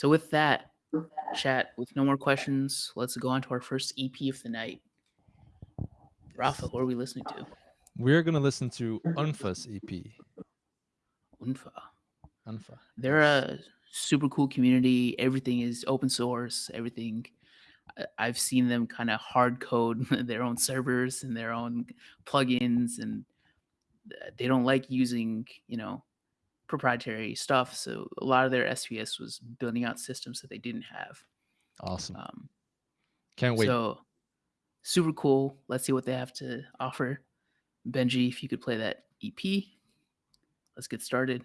So with that, chat, with no more questions, let's go on to our first EP of the night. Rafa, what are we listening to? We're gonna listen to Unfa's EP. Unfa. Unfa. They're a super cool community. Everything is open source. Everything. I- I've seen them kind of hard code their own servers and their own plugins, and uh, they don't like using, you know, proprietary stuff. So a lot of their SPS was building out systems that they didn't have. awesome. Um, Can't wait. So super cool. Let's see what they have to offer. Benji, if you could play that EP, let's get started.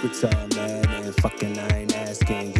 Secrets are man, and fucking I ain't asking.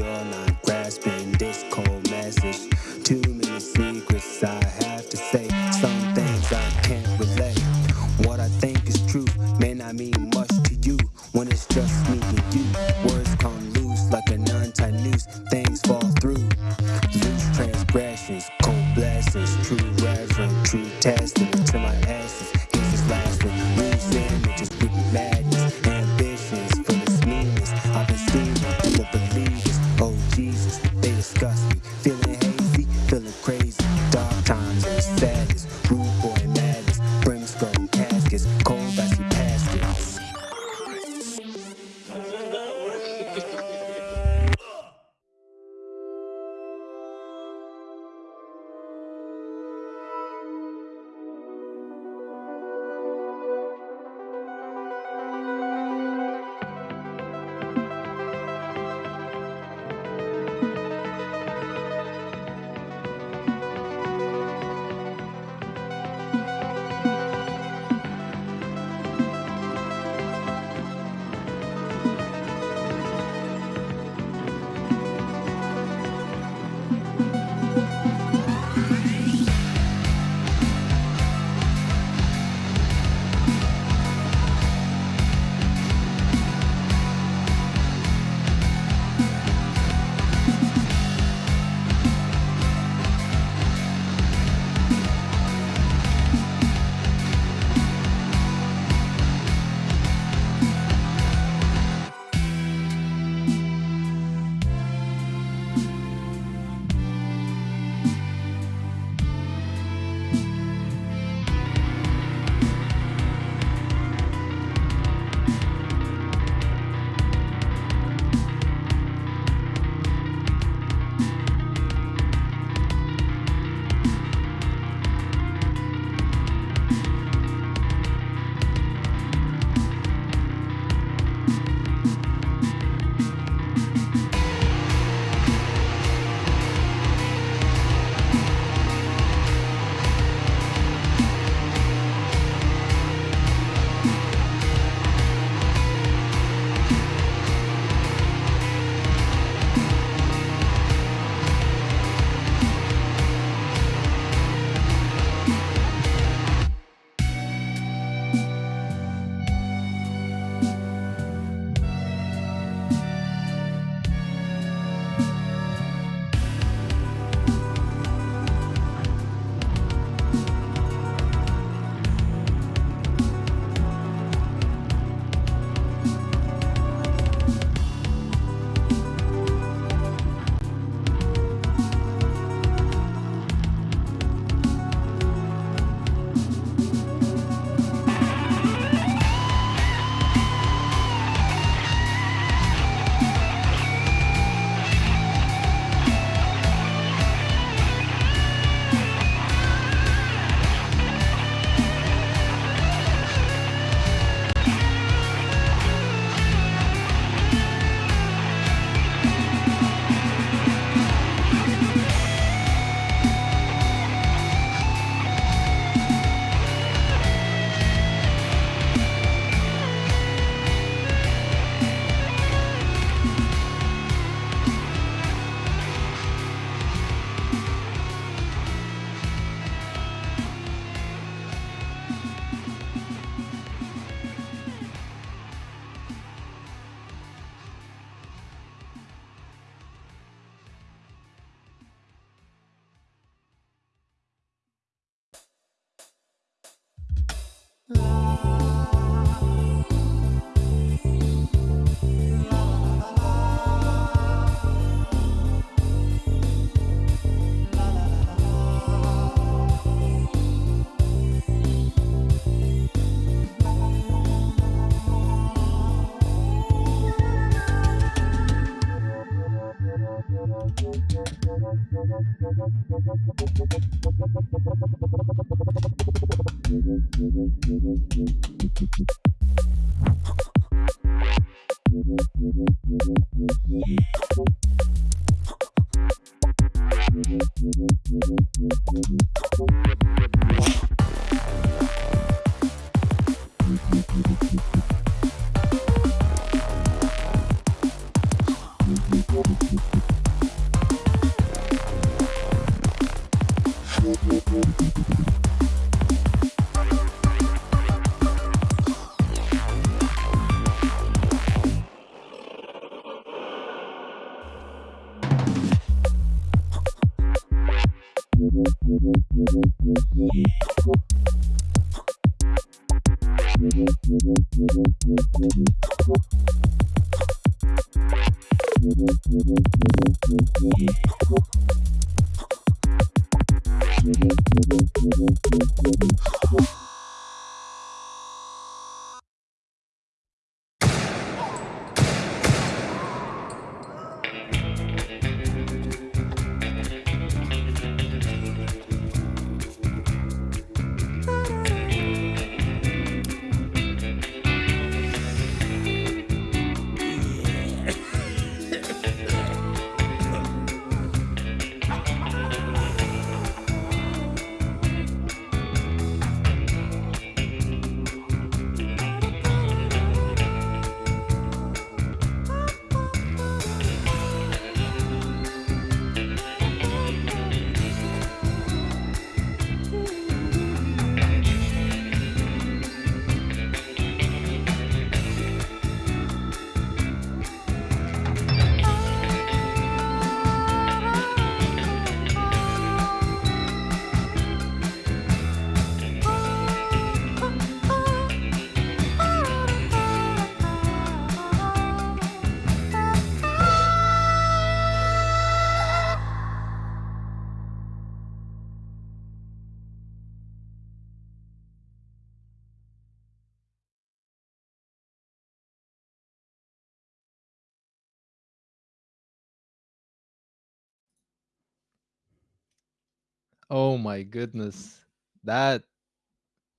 Oh my goodness. That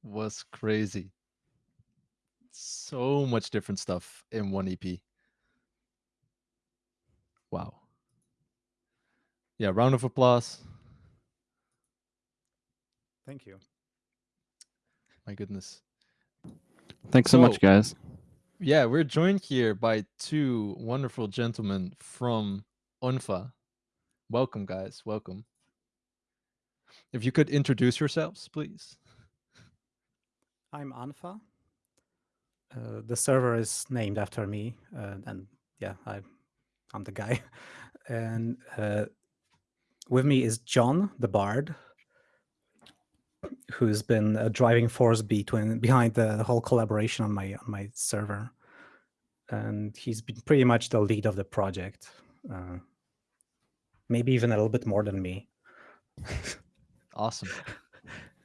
was crazy. So much different stuff in one EP. Wow. Yeah, round of applause. Thank you. My goodness. Thanks so much, guys. Yeah, we're joined here by two wonderful gentlemen from UNFA. Welcome, guys. Welcome. If you could introduce yourselves, please. I'm Unfa. Uh, the server is named after me, uh, and yeah, I, I'm the guy. And uh, with me is John, the bard, who's been a driving force between behind the whole collaboration on my on my server, and he's been pretty much the lead of the project. Uh, maybe even a little bit more than me. Awesome.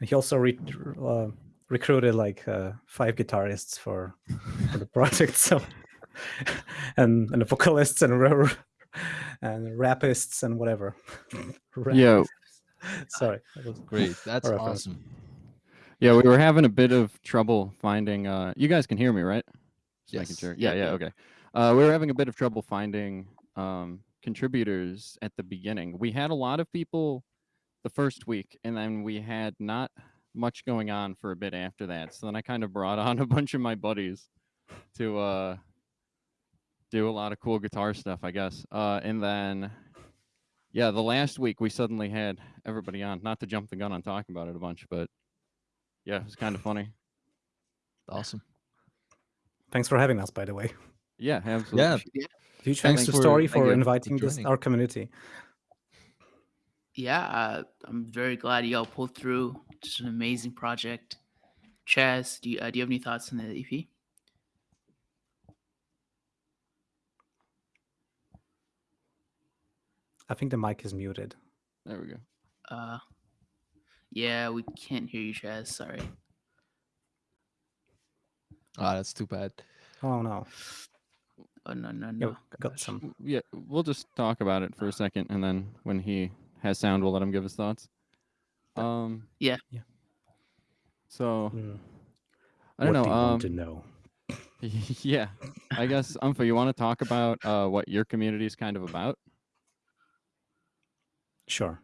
He also re- uh, recruited like uh, five guitarists for, for the project, so and and vocalists and and rapists and whatever. Yeah, Sorry. that was- Great. That's All right, awesome. yeah, we were having a bit of trouble finding. Uh, you guys can hear me, right? Just Yes. sure. Yeah, Yeah, yeah, yeah. okay. Uh, we were having a bit of trouble finding um, contributors at the beginning. We had a lot of people the first week, and then we had not much going on for a bit after that. So then I kind of brought on a bunch of my buddies to uh, do a lot of cool guitar stuff, I guess. Uh, and then, yeah, the last week we suddenly had everybody on. Not to jump the gun on talking about it a bunch, but yeah, it was kind of funny. Awesome. Thanks for having us, by the way. Yeah, absolutely. Yeah. Huge Thanks thanks to for- Story thank for you for inviting this our community. Yeah, uh, I'm very glad y'all pulled through. Just an amazing project. Chaz, do you, uh, do you have any thoughts on the EP? I think the mic is muted. There we go. Uh, yeah, we can't hear you, Chaz. Sorry. Ah, that's too bad. Oh no. Oh no, no, Yeah, no. got some. Yeah, we'll just talk about it for a second, and then when he has sound, we'll let him give his thoughts. Um. Yeah. Yeah. So Mm, I don't what know. do you want to Um. know? yeah, I guess Unfa, you want to talk about uh what your community is kind of about? Sure.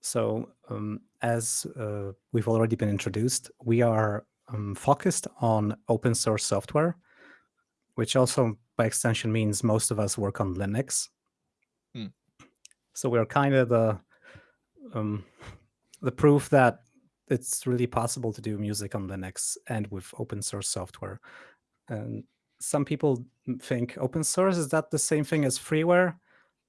So, um, as uh, we've already been introduced, we are um, focused on open source software, which also by extension means most of us work on Linux. Hmm. So we're kind of the um, the proof that it's really possible to do music on Linux and with open source software. And some people think open source is that the same thing as freeware?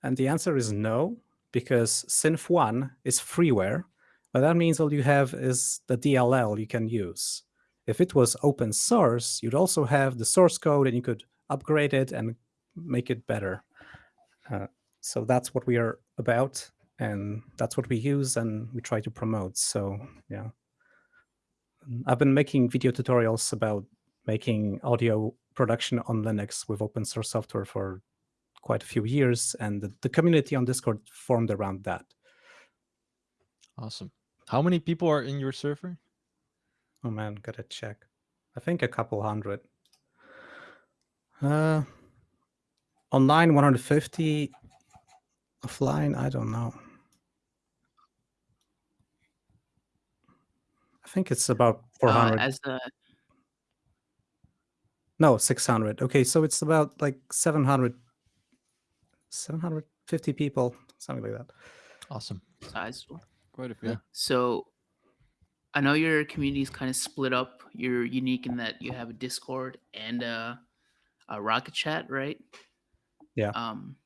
And the answer is no, because Synth One is freeware, but that means all you have is the DLL you can use. If it was open source, you'd also have the source code and you could upgrade it and make it better. Uh, so that's what we are about, and that's what we use and we try to promote. So yeah, I've been making video tutorials about making audio production on Linux with open source software for quite a few years, and the, the community on Discord formed around that. Awesome. How many people are in your server? Oh man, gotta check. I think a couple hundred. Uh, online 150, offline I don't know. I think it's about Uh, 400. as a no, 600. Okay, so it's about like 700, 750 people, something like that. Awesome. sizable. Quite a few. Yeah. So I know your community is kind of split up. You're unique in that you have a Discord and a, a Rocket Chat, right? Yeah. Um, h-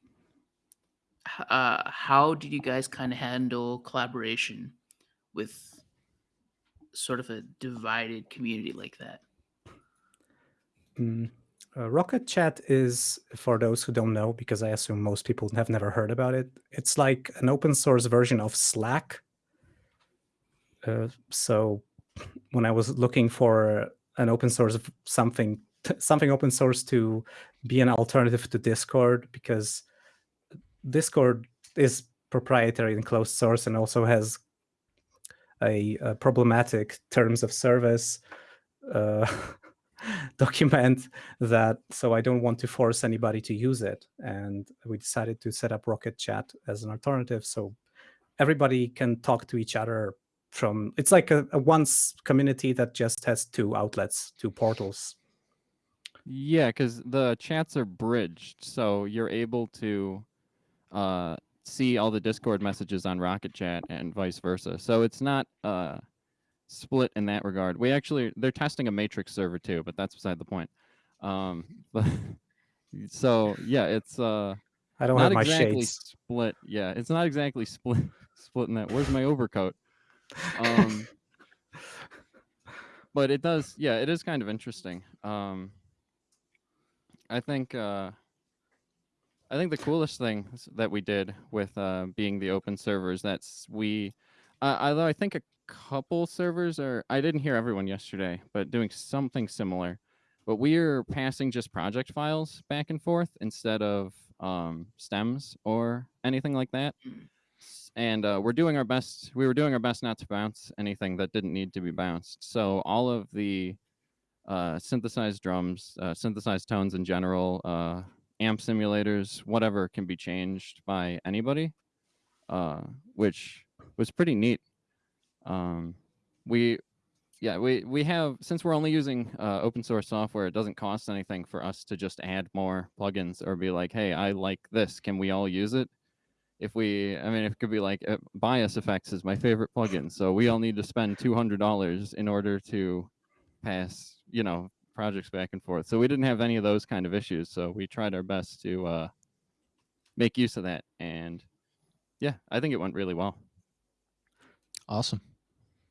uh, how did you guys kind of handle collaboration with sort of a divided community like that? Mm, uh, Rocket Chat is, for those who don't know, because I assume most people have never heard about it, it's like an open source version of Slack. Uh, so when I was looking for an open source of something, something open source to be an alternative to Discord, because Discord is proprietary and closed source and also has a, a problematic terms of service uh, document that so I don't want to force anybody to use it. And we decided to set up Rocket Chat as an alternative so everybody can talk to each other from it's like a, a once community that just has two outlets, two portals. Yeah, because the chats are bridged, so you're able to uh, see all the Discord messages on Rocket Chat and vice versa. So it's not uh, split in that regard. We actually they're testing a Matrix server too, but that's beside the point. Um, but so yeah, it's uh, I don't not have my exactly shades. split. Yeah, it's not exactly split splitting that. Where's my overcoat? Um, but it does. Yeah, it is kind of interesting. Um, I think. Uh, I think the coolest thing that we did with uh, being the open servers that's we, uh, although I think a couple servers are, I didn't hear everyone yesterday, but doing something similar. But we are passing just project files back and forth instead of um, stems or anything like that. And uh, we're doing our best. We were doing our best not to bounce anything that didn't need to be bounced. So all of the uh, synthesized drums, uh, synthesized tones in general, uh, amp simulators, whatever can be changed by anybody, uh, which was pretty neat. Um, we, yeah, we we have since we're only using uh, open source software, it doesn't cost anything for us to just add more plugins or be like, hey, I like this, can we all use it? If we, I mean, it could be like uh, BIAS FX is my favorite plugin, so we all need to spend two hundred dollars in order to pass, you know, projects back and forth. So we didn't have any of those kind of issues. So we tried our best to uh, make use of that. And yeah, I think it went really well. Awesome.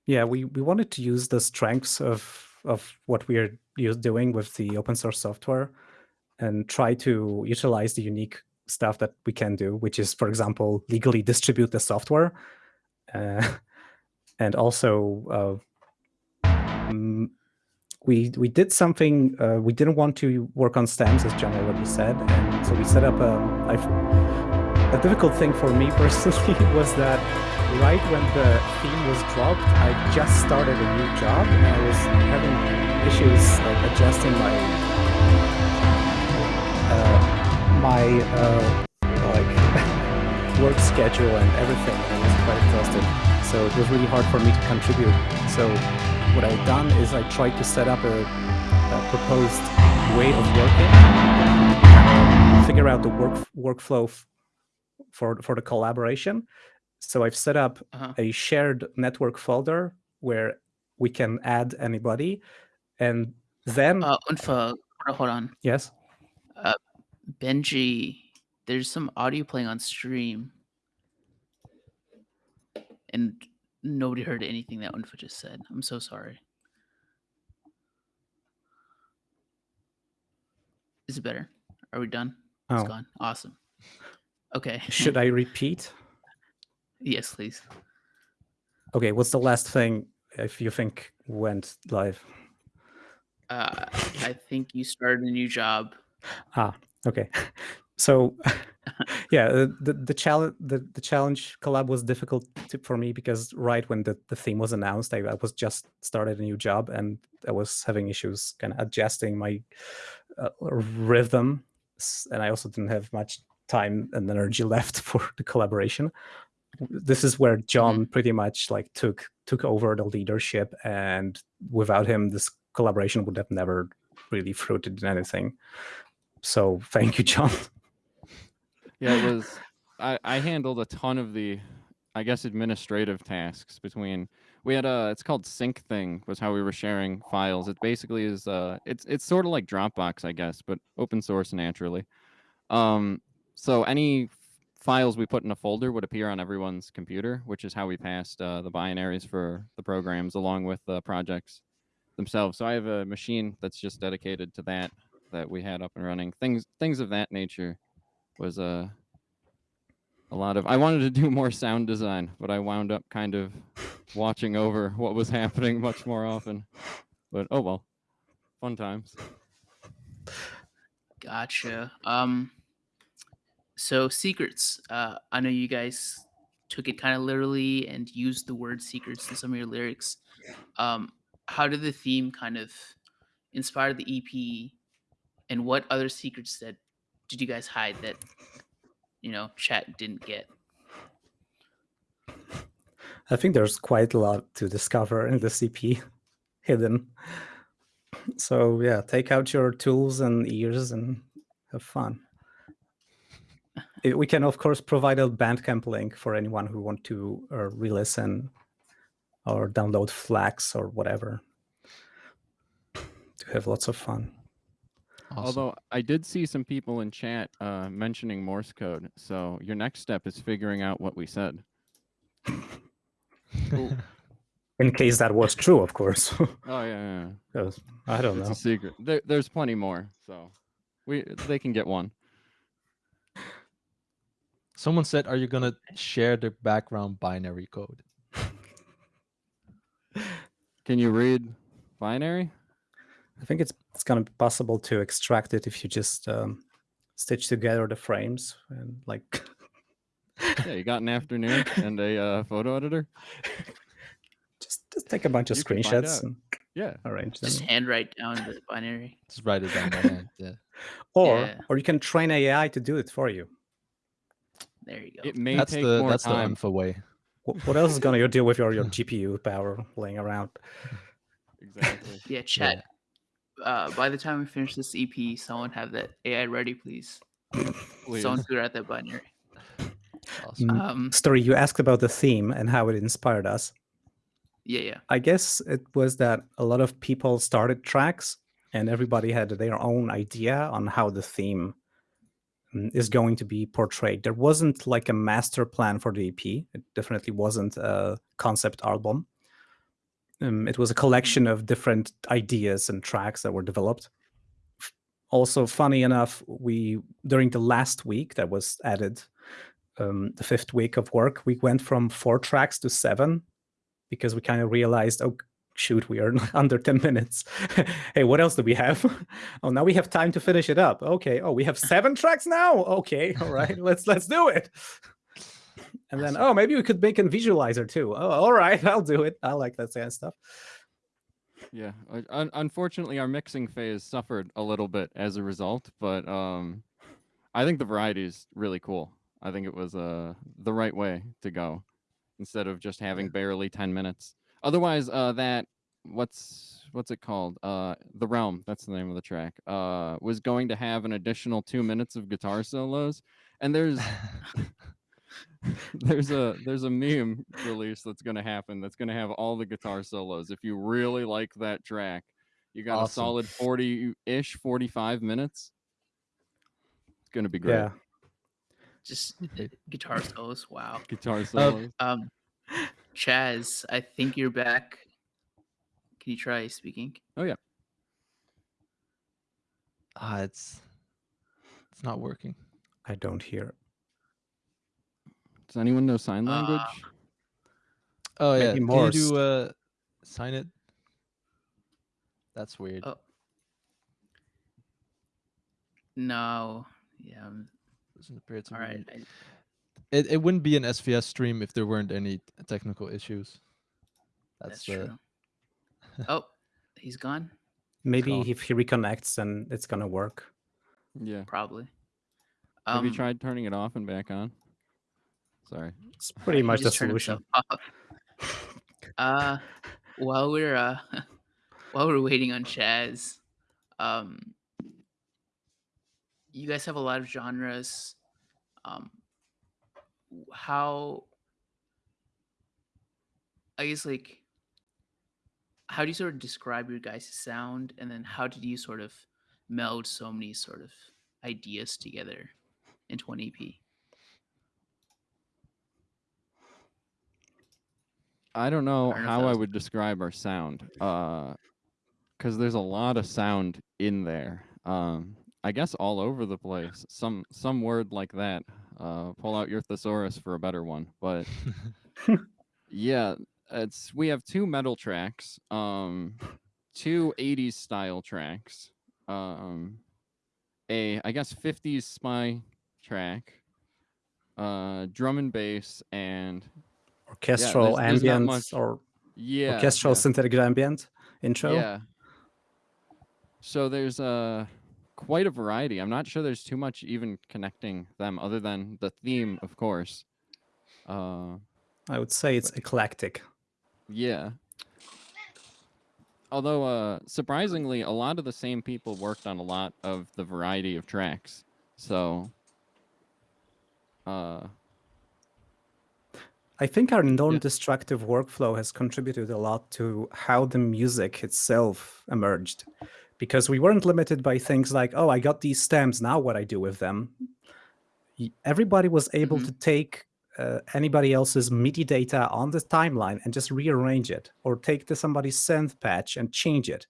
Yeah, we, we wanted to use the strengths of of what we are doing with the open source software and try to utilize the unique stuff that we can do, which is, for example, legally distribute the software. Uh, and also, uh, we we did something. Uh, we didn't want to work on stems, as John already said, and so we set up a. A difficult thing for me personally was that right when the theme was dropped, I just started a new job and I was having issues like adjusting my uh, my uh, like work schedule and everything. And I was quite exhausted, so it was really hard for me to contribute. So what I've done is I tried to set up a, a proposed way of working, figure out the work workflow for for the collaboration So I've set up Uh-huh. a shared network folder where we can add anybody, and then Uh, Unfa, hold on, hold on. yes, Benji, there's some audio playing on stream, and nobody heard anything that Unfa just said. I'm so sorry. Is it better? Are we done? It's Oh. gone. Awesome. Okay. should I repeat? yes, please. Okay, what's the last thing if you think went live? Uh, I think you started a new job. Ah, okay. So, yeah, uh, the the challenge the, the challenge collab was difficult to, for me because right when the, the theme was announced, I, I was just started a new job and I was having issues kind of adjusting my uh, rhythm, and I also didn't have much time and energy left for the collaboration. This is where John pretty much like took took over the leadership, and without him, this collaboration would have never really fruited in anything. So thank you, John. Yeah, it was. I I handled a ton of the, I guess, administrative tasks between. We had a. It's called Syncthing. Was how we were sharing files. It basically is. Uh, it's it's sort of like Dropbox, I guess, but open source naturally. Um, so any files we put in a folder would appear on everyone's computer, which is how we passed uh, the binaries for the programs along with the projects themselves. So I have a machine that's just dedicated to that that we had up and running. Things things of that nature was a a lot of I wanted to do more sound design, but I wound up kind of watching over what was happening much more often. But oh well. Fun times. Gotcha. Um, so secrets. Uh, I know you guys took it kind of literally and used the word secrets in some of your lyrics. Um, how did the theme kind of inspire the EP, and what other secrets that did you guys hide that you know chat didn't get? I think there's quite a lot to discover in the EP hidden. So yeah, take out your tools and ears and have fun. We can of course provide a Bandcamp link for anyone who want to uh, re-listen or download FLACs or whatever to have lots of fun. Awesome. Although I did see some people in chat uh, mentioning Morse code. So your next step is figuring out what we said. In case that was true, of course. Oh yeah, yeah, yeah. 'Cause I don't it's know. a secret. There, there's plenty more. So we they can get one. Someone said, "Are you gonna share the background binary code?" Can you read binary? I think it's it's gonna be possible to extract it if you just um, stitch together the frames and like Yeah, you got an afternoon and a uh, photo editor. just just take a bunch of You screenshots and Yeah. arrange them. just handwrite down the binary. Just write it down by hand. Yeah. Or Yeah. or you can train AI to do it for you. There you go. It may That's take the more that's time. the unfa way. What, what else is gonna you do with your, your GPU power laying around? Exactly. Yeah, chat. Uh, by the time we finish this EP, someone have that AI ready, please. Please. Someone figure out that binary. Awesome. Um, Story, you asked about the theme and how it inspired us. yeah, yeah. I guess it was that a lot of people started tracks and everybody had their own idea on how the theme mm, is going to be portrayed. There wasn't like a master plan for the EP. It definitely wasn't a concept album. Um, it was a collection of different ideas and tracks that were developed. Also, funny enough, we during the last week that was added, um, the fifth week of work, we went from four tracks to seven because we kind of realized, oh shoot, we are under 10 minutes. hey, what else do we have? oh, now we have time to finish it up. Okay. Oh, we have seven tracks now. Okay. All right. Let's let's do it. And then, oh, maybe we could make a visualizer too. Oh, all right, I'll do it. I like that kind of stuff. Yeah. Un- unfortunately, our mixing phase suffered a little bit as a result, but um, I think the variety is really cool. I think it was uh, the right way to go instead of just having barely 10 minutes. Otherwise, uh, that what's what's it called? Uh, the Realm. That's the name of the track. Uh, was going to have an additional two minutes of guitar solos, and there's there's a there's a meme release that's gonna happen that's gonna have all the guitar solos. If you really like that track, you got a solid 40-ish, 45 minutes. It's gonna be great. Yeah. Just uh, guitar solos. Wow. Guitar solos. Um, Chaz, I think you're back. Can you try speaking? Oh yeah. Ah, it's it's not working. I don't hear. Does anyone know sign Uh, language? Oh yeah, Maybe can you do uh sign it? That's weird. Oh. No. Yeah. Doesn't appear to All I, It it wouldn't be an SVS stream if there weren't any technical issues. that's, That's, uh, true. oh, he's gone. Maybe gone. if he reconnects, then it's gonna work. Yeah. Probably. Have you Um, tried turning it off and back on? Sorry. It's pretty much the solution. himself uh, while we're uh, while we're waiting on Chaz, um, you guys have a lot of genres. Um, how? I guess like, how do you sort of describe your guys' sound, and then how did you sort of meld so many sort of ideas together into one EP? I don't know how I would describe our sound. Uh because there's a lot of sound in there. Um I guess all over the place. Some some word like that. Uh pull out your thesaurus for a better one. But yeah, it's we have two metal tracks, um two 80s style tracks, um a I guess 50s spy track, uh drum and bass and Orchestral not ambient or yeah, orchestral yeah. synthetic ambient intro. Yeah. So there's uh quite a variety. I'm not sure there's too much even connecting them other than the theme, of course. Uh I would say it's eclectic. yeah. Although uh surprisingly a lot of the same people worked on a lot of the variety of tracks. So uh I think our non-destructive workflow has contributed a lot to how the music itself emerged, because we weren't limited by things like, "Oh, I got these stems. Now what I do with them?" Everybody was able Mhm. to take uh, anybody else's MIDI data on the timeline and just rearrange it, or take the somebody's synth patch and change it,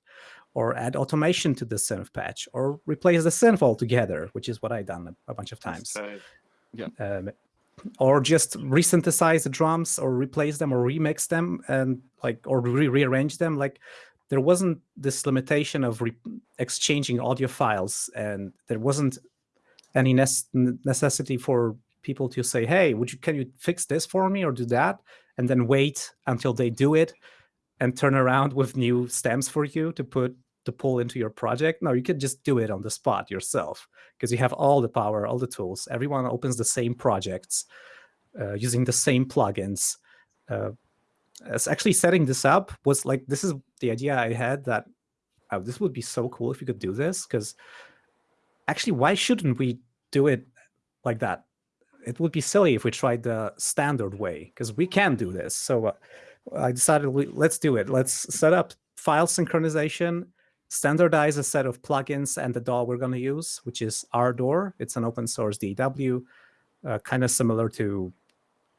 or add automation to the synth patch, or replace the synth altogether, which is what I've done a, a bunch of times tight. um, or just resynthesize the drums or replace them or remix them and like or re- rearrange them like there wasn't this limitation of exchanging audio files and there wasn't any nes- n- necessity for people to say hey would you can you fix this for me or do that? and then wait until they do it and turn around with new stems for you to put to pull into your project no you could just do it on the spot yourself because you have all the power, all the tools. Everyone opens the same projects uh, using the same plugins. Uh, as actually setting this up was like this is the idea I had that oh, this would be so cool if we could do this because actually why shouldn't we do it like that? It would be silly if we tried the standard way because we can do this. So uh, I decided we, let's do it. Let's set up file synchronization standardize a set of plugins and the DAW we're going to use, which is Ardour. It's an open source DAW, uh, kind of similar to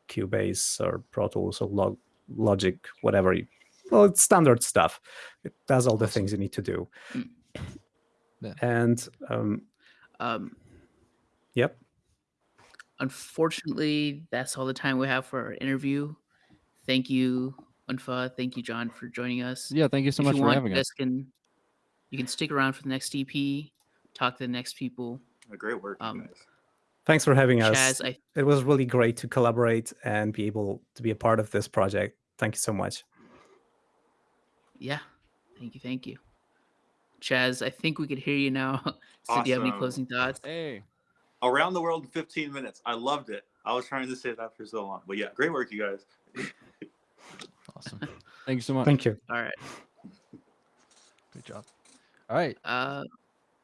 Cubase or Pro Tools or Log- Logic, whatever. You, well, it's standard stuff. It does all the things you need to do. Mm. Yeah. And um, Um, yep, unfortunately, that's all the time we have for our interview. Thank you, Unfa. Thank you, John, for joining us. yeah, thank you so if much you for want, having us. can you can stick around for the next EP, talk to the next people. Great work, Um, guys. thanks for having us. Chaz, I It was really great to collaborate and be able to be a part of this project. Thank you so much. yeah, thank you, thank you. Chaz, I think we could hear you now. so do you have any closing thoughts? Hey. Around the world in 15 minutes. I loved it. I was trying to say that for so long. But yeah, great work, you guys. Awesome. Thank you so much. Thank you. All right. Good job. All right. Uh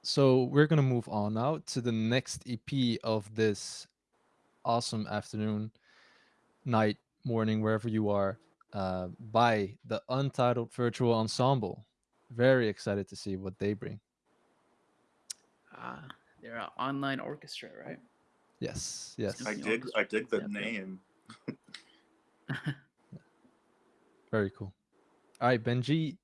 So we're gonna move on now to the next EP of this awesome afternoon, night, morning, wherever you are, uh, by the Untitled Virtual Ensemble. Very excited to see what they bring. Ah, they're an online orchestra, right? Yes, yes, I the dig. I dig the Yep, yep. name. very cool. All right, Benji,